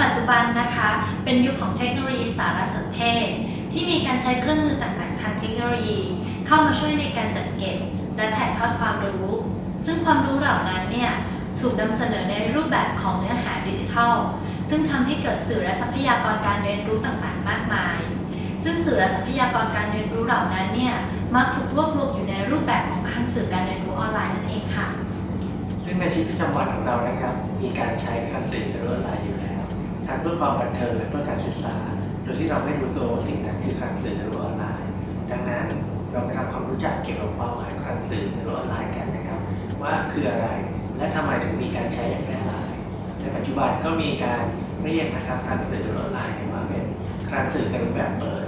ปัจจุบันนะคะ เป็นยุคของเทคโนโลยีสารสนเทศ ที่มีการใช้เครื่องมือต่างๆทางเทคโนโลยี เข้ามาช่วยในการจัดเก็บ และถ่ายทอดความรู้ ซึ่งความรู้เหล่านั้นเนี่ยถูกนำเสนอในรูปแบบของเนื้อหาดิจิทัล ซึ่งทำให้เกิดสื่อและทรัพยากรการเรียนรู้ต่างๆ มากมาย ซึ่งสื่อและทรัพยากรการเรียนรู้เหล่านั้นเนี่ยมักถูกรวบรวมอยู่ในรูปแบบของคลังสื่อการเรียนรู้ออนไลน์นั่นเองค่ะ ซึ่งในชีวิตประจำวันของเรานะครับ มีการใช้คลังสื่อการออนไลน์อยู่ ทั้งเพื่อความบันเทิงและเพื่อการศึกษา โดยที่เราไม่รู้ตัวว่าสิ่งนั้นคือคลังสื่อการออนไลน์ ดังนั้นเราไปทำความรู้จักเกี่ยวกับความหมายของสื่อการออนไลน์กันนะครับ ว่าคืออะไรและทำไมถึงมีการใช้อย่างแพร่หลายในปัจจุบันก็มีการเรียกนะครับคลังสื่อการออนไลน์ว่าเป็นคลังสื่อการรูปแบบเปิด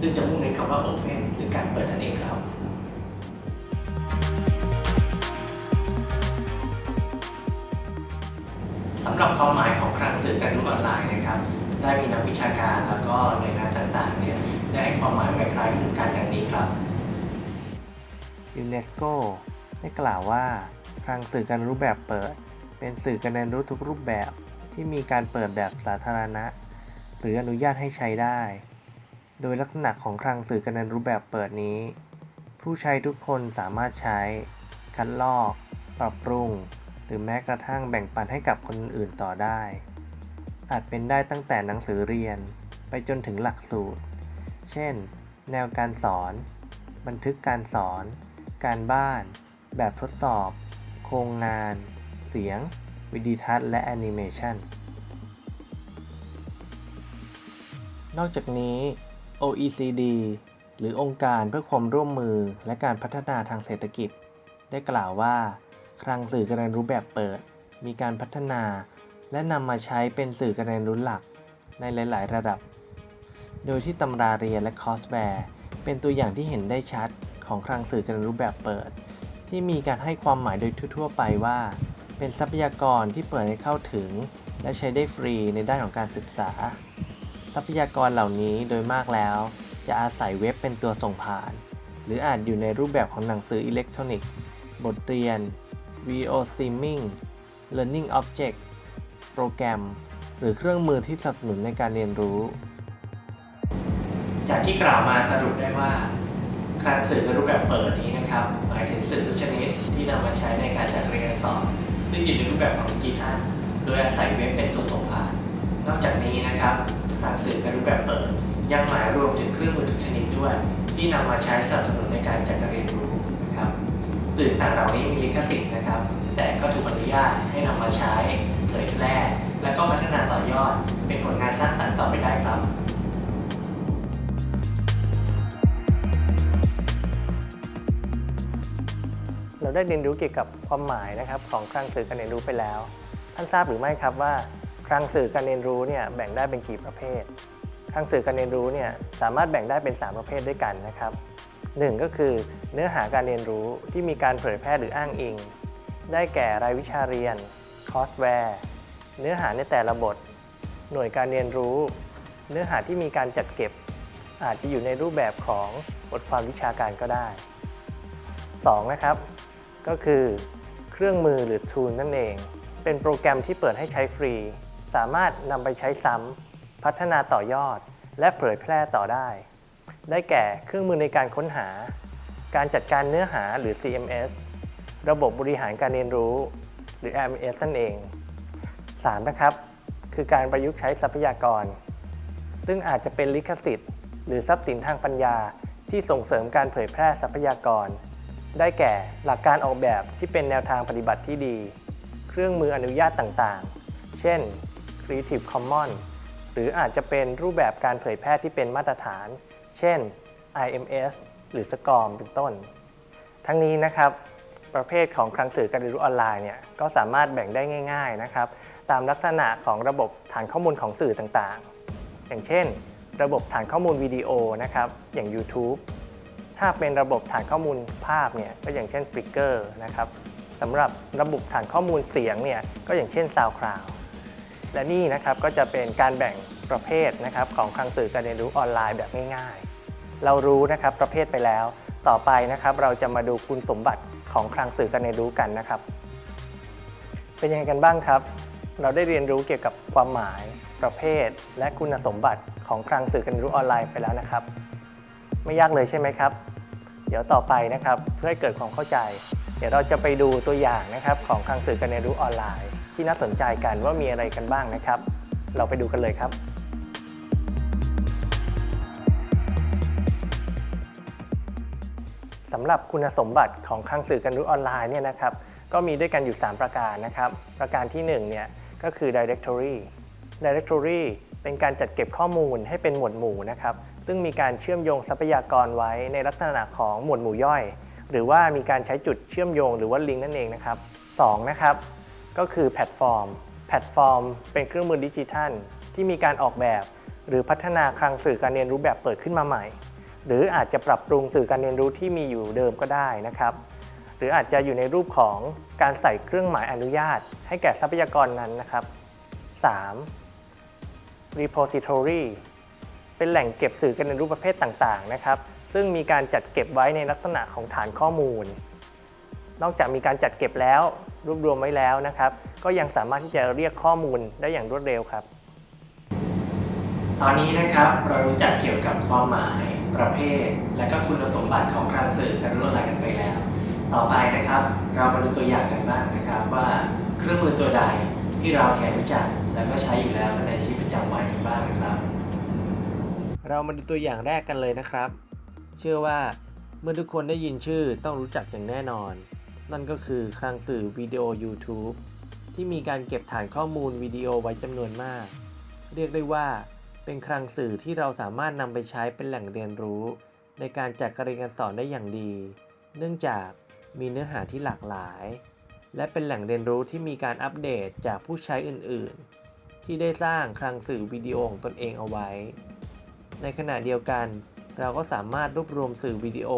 ซึ่งจะมุ่งเน้นคำว่า open หรือการเปิดนั่นเองครับับความหมายของคลังสื่อการรู้ออนไลน์นะครับ ได้มีนักวิชาการแล้วก็หน่วยงานต่างๆเนี่ยได้ให้ความหมายคล้ายๆคลึงกันอย่างนี้ครับยูเนสโกได้กล่าวว่าคลังสื่อการรู้แบบเปิด เป็นสื่อการเรียนรู้ทุกรูปแบบที่มีการเปิดแบบสาธารณะ หรืออนุญาตให้ใช้ได้ โดยลักษณะของคลังสื่อการเรียนรู้แบบเปิดนี้ ผู้ใช้ทุกคนสามารถใช้ คัดลอก ปรับปรุง หรือแม้กระทั่งแบ่งปันให้กับคนอื่นต่อได้ อาจเป็นได้ตั้งแต่หนังสือเรียนไปจนถึงหลักสูตร เช่น แนวการสอน บันทึกการสอน การบ้าน แบบทดสอบ โครงงาน เสียง วิดีทัศน์และแอนิเมชันนอกจากนี้ OECD หรือองค์การเพื่อความร่วมมือและการพัฒนาทางเศรษฐกิจ ได้กล่าวว่า คลังสื่อการเรียนรู้แบบเปิด มีการพัฒนา และนำมาใช้เป็นสื่อการเรียนรู้หลักในหลาย ๆ ระดับ โดยที่ตำราเรียนและคอร์สแวร์เป็นตัวอย่างที่เห็นได้ชัดของคลังสื่อการเรียนรู้แบบเปิด ที่มีการให้ความหมายโดยทั่ว ๆ ไปว่า เป็นทรัพยากรที่เปิดให้เข้าถึง และใช้ได้ฟรีในด้านของการศึกษา ทรัพยากรเหล่านี้โดยมากแล้ว จะอาศัยเว็บเป็นตัวส่งผ่าน หรืออาจอยู่ในรูปแบบของหนังสืออิเล็กทรอนิกส์ บทเรียน video streaming Learning Object โปรแกรม หรือเครื่องมือที่สนับสนุนในการเรียนรู้ จากที่กล่าวมาสรุปได้ว่าคลังสื่อการเรียนรู้แบบเปิดนี้นะครับหมายถึงสื่อทุกชนิดที่นำมาใช้ในการจัดการเรียนการสอนซึ่งอยู่ในรูปแบบของดิจิทัลโดยอาศัยเว็บเป็นตัวส่งผ่าน นอกจากนี้นะครับคลังสื่อการรู้แบบเปิด ยังหมายรวมถึงเครื่องมือทุกชนิดด้วย ที่นำมาใช้สนับสนุนในการจัดการเรียนรู้นะครับสื่อต่างเหล่านี้มีลิขสิทธิ์นะ ญาตให้นำมาใช้เผยแพร่ และก็พัฒนาต่อยอด เป็นผลงานสร้างสรรค์ต่อไปได้ครับเราได้เรียนรู้เกี่ยวกับความหมายนะครับของคลังสื่อการเรียนรู้ไปแล้ว ท่านทราบหรือไม่ครับว่าคลังสื่อการเรียนรู้เนี่ยแบ่งได้เป็นกี่ประเภท คลังสื่อการเรียนรู้เนี่ยสามารถแบ่งได้เป็น 3 ประเภทด้วยกันนะครับหนึ่งก็คือเนื้อหาการเรียนรู้ที่มีการเผยแพร่หรืออ้างอิง ได้แก่รายวิชาเรียน คอร์สแวร์ เนื้อหาในแต่ละบท หน่วยการเรียนรู้ เนื้อหาที่มีการจัดเก็บ อาจจะอยู่ในรูปแบบของบทความวิชาการก็ได้ 2. นะครับ ก็คือเครื่องมือหรือ tool นั่นเอง เป็นโปรแกรมที่เปิดให้ใช้ฟรี สามารถนำไปใช้ซ้ำพัฒนาต่อยอด และเผยแพร่ต่อได้ ได้แก่เครื่องมือในการค้นหา การจัดการเนื้อหาหรือ CMS ระบบบริหารการเรียนรู้ หรือ LMS นั่นเอง 3. นะครับ คือการประยุกต์ใช้ทรัพยากร ซึ่งอาจจะเป็นลิขสิทธิ์ หรือทรัพย์สินทางปัญญาที่ส่งเสริมการเผยแพร่ทรัพยากร ได้แก่หลักการออกแบบที่เป็นแนวทางปฏิบัติที่ดี เครื่องมืออนุญาตต่างๆ เช่น Creative Commons หรืออาจจะเป็นรูปแบบการเผยแพร่ที่เป็นมาตรฐาน เช่น IMS หรือ SCORM เป็นต้น ทั้งนี้นะครับ ประเภทของคลังสื่อการเรียนรู้ออนไลน์เนี่ยก็สามารถแบ่งได้ง่าย ๆนะครับ ตามลักษณะของระบบฐานข้อมูลของสื่อต่างๆ อย่างเช่น ระบบฐานข้อมูลวิดีโอนะครับอย่าง YouTube ถ้าเป็นระบบฐานข้อมูลภาพเนี่ยก็อย่างเช่น Spreaker นะครับสำหรับระบบฐานข้อมูลเสียงเนี่ยก็อย่างเช่น SoundCloud และนี่นะครับก็จะเป็นการแบ่งประเภทนะครับของคลังสื่อการเรียนรู้ออนไลน์แบบง่ายๆ เรารู้นะครับประเภทไปแล้ว ต่อไปนะครับเราจะมาดูคุณสมบัติ ของคลังสื่อการเรียนรู้กันนะครับ เป็นยังไงกันบ้างครับ เราได้เรียนรู้เกี่ยวกับความหมาย ประเภท และคุณสมบัติของคลังสื่อการเรียนรู้ออนไลน์ไปแล้วนะครับ ไม่ยากเลยใช่ไหมครับ เดี๋ยวต่อไปนะครับ เพื่อให้เกิดความเข้าใจ เดี๋ยวเราจะไปดูตัวอย่างนะครับของคลังสื่อการเรียนรู้ออนไลน์ ที่น่าสนใจกันว่ามีอะไรกันบ้างนะครับ เราไปดูกันเลยครับ สำหรับคุณสมบัติของคลังสื่อการเรียนรู้ออนไลน์เนี่ยนะครับก็มีด้วยกันอยู่ 3 ประการนะครับ ประการที่1เนี่ยก็คือ directory directory เป็นการจัดเก็บข้อมูลให้เป็นหมวดหมู่นะครับ ซึ่งมีการเชื่อมโยงทรัพยากรไว้ในลักษณะของหมวดหมู่ย่อย หรือว่ามีการใช้จุดเชื่อมโยงหรือว่าลิงก์นั่นเองนะครับ2นะครับก็คือ platform platform เป็นเครื่องมือดิจิทัล ที่มีการออกแบบ หรือพัฒนาคลังสื่อการเรียนรู้แบบเปิดขึ้นมาใหม่ หรืออาจจะปรับปรุงสื่อการเรียนรู้ที่มีอยู่เดิมก็ได้นะครับ หรืออาจจะอยู่ในรูปของการใส่เครื่องหมายอนุญาต ให้แก่ทรัพยากรนั้นนะครับ 3. repository เป็นแหล่งเก็บสื่อการเรียนรู้ประเภทต่างๆนะครับ ซึ่งมีการจัดเก็บไว้ในลักษณะของฐานข้อมูล นอกจากมีการจัดเก็บแล้ว รวบรวมไว้แล้วนะครับ ก็ยังสามารถที่จะเรียกข้อมูลได้อย่างรวดเร็วครับ ตอนนี้นะครับเรารู้จักเกี่ยวกับความหมายประเภท และก็คุณสมบัติของคลังสื่อการรู้อะไรกันไปแล้ว ต่อไปนะครับ เรามาดูตัวอย่างกันบ้างนะครับว่าเครื่องมือตัวใดที่เราเนี่ยรู้จักแล้วก็ใช้อยู่แล้วในชีวิตประจำวันกันบ้างนะครับ เรามาดูตัวอย่างแรกกันเลยนะครับ เชื่อว่าเมื่อทุกคนได้ยินชื่อต้องรู้จักอย่างแน่นอน นั่นก็คือคลังสื่อวิดีโอ YouTube ที่มีการเก็บฐานข้อมูลวิดีโอไว้จำนวนมาก เรียกได้ว่า เป็นคลังสื่อที่เราสามารถนำไปใช้เป็นแหล่งเรียนรู้ ในการจัดการเรียนการสอนได้อย่างดี เนื่องจากมีเนื้อหาที่หลากหลาย และเป็นแหล่งเรียนรู้ที่มีการอัปเดตจากผู้ใช้อื่น ๆ ที่ได้สร้างคลังสื่อวิดีโอของตนเองเอาไว้ ในขณะเดียวกัน เราก็สามารถรวบรวมสื่อวิดีโอ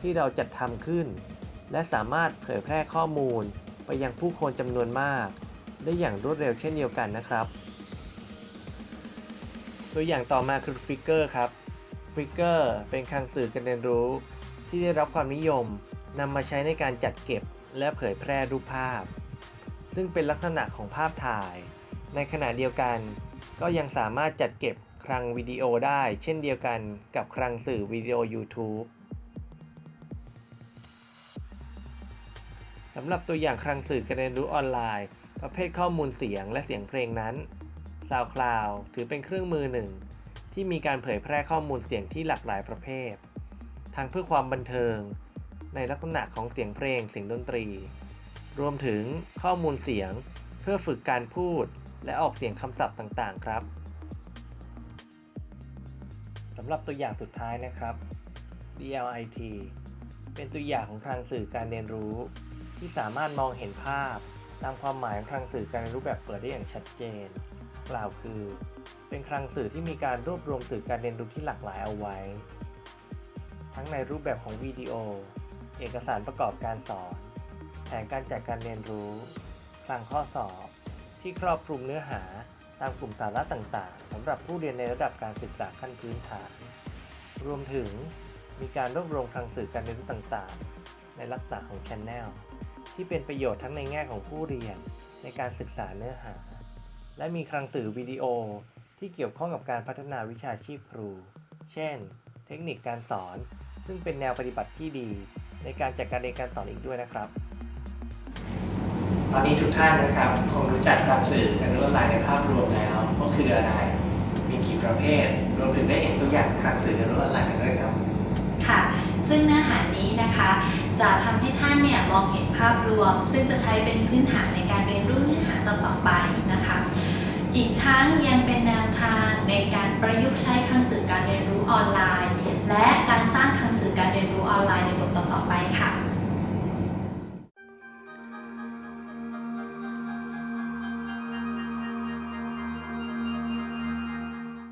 ที่เราจัดทำขึ้น และสามารถเผยแพร่ข้อมูล ไปยังผู้คนจำนวนมาก ได้อย่างรวดเร็วเช่นเดียวกันนะครับ ตัวอย่างต่อมาคือ Flickr ครับ Flickr เป็นคลังสื่อการเรียนรู้ที่ได้รับความนิยมนำมาใช้ในการจัดเก็บและเผยแพร่รูปภาพ ซึ่งเป็นลักษณะของภาพถ่าย ในขณะเดียวกัน ก็ยังสามารถจัดเก็บคลังวิดีโอได้เช่นเดียวกันกับคลังสื่อวิดีโอ YouTube สำหรับตัวอย่างคลังสื่อการเรียนรู้ออนไลน์ ประเภทข้อมูลเสียงและเสียงเพลงนั้น SoundCloud ถือเป็นเครื่องมือหนึ่ง ที่มีการเผยแพร่ข้อมูลเสียงที่หลากหลายประเภท ทั้งเพื่อความบันเทิง ในลักษณะของเสียงเพลงเสียงดนตรี รวมถึงข้อมูลเสียงเพื่อฝึกการพูด และออกเสียงคำศัพท์ต่างๆ ครับสำหรับตัวอย่างสุดท้ายนะครับ DLIT เป็นตัวอย่างของคลังสื่อการเรียนรู้ ที่สามารถมองเห็นภาพ ตามความหมายของคลังสื่อการเรียนรู้แบบเปิดได้อย่างชัดเจน กล่าวคือ เป็นคลังสื่อที่มีการรวบรวมสื่อการเรียนรู้ที่หลากหลายเอาไว้ ทั้งในรูปแบบของวิดีโอ เอกสารประกอบการสอน แผนการจัดการเรียนรู้ คลังข้อสอบ ที่ครอบคลุมเนื้อหาตามกลุ่มสาระต่างๆสำหรับผู้เรียนในระดับการศึกษาขั้นพื้นฐาน รวมถึงมีการรวบรวมคลังสื่อการเรียนรู้ต่างๆ ในลักษณะของ Channel ที่เป็นประโยชน์ทั้งในแง่ของผู้เรียนในการศึกษาเนื้อหา และมีคลังสื่อวิดีโอที่เกี่ยวข้องกับการพัฒนาวิชาชีพครู เช่น เทคนิคการสอน ซึ่งเป็นแนวปฏิบัติที่ดี ในการจัดการเรียนการสอนอีกด้วยนะครับ ตอนนี้ทุกท่านนะครับคงรู้จักคลังสื่อการรู้ออนไลน์ในภาพรวมแล้วว่าคืออะไร มีกี่ประเภท รวมถึงได้เห็นตัวอย่างคลังสื่อการรู้ออนไลน์กันด้วยครับ ค่ะ ซึ่งเนื้อหานี้นะคะจะทำให้ท่านเนี่ยมองเห็นภาพรวม ซึ่งจะใช้เป็นพื้นฐานในการเรียนรู้เนื้อหาต่อๆไปนะคะ อีกทั้งยังเป็นแนวทางในการประยุกต์ใช้คลังสื่อการเรียนรู้ออนไลน์ และการสร้างคลังสื่อการเรียนรู้ออนไลน์ในบ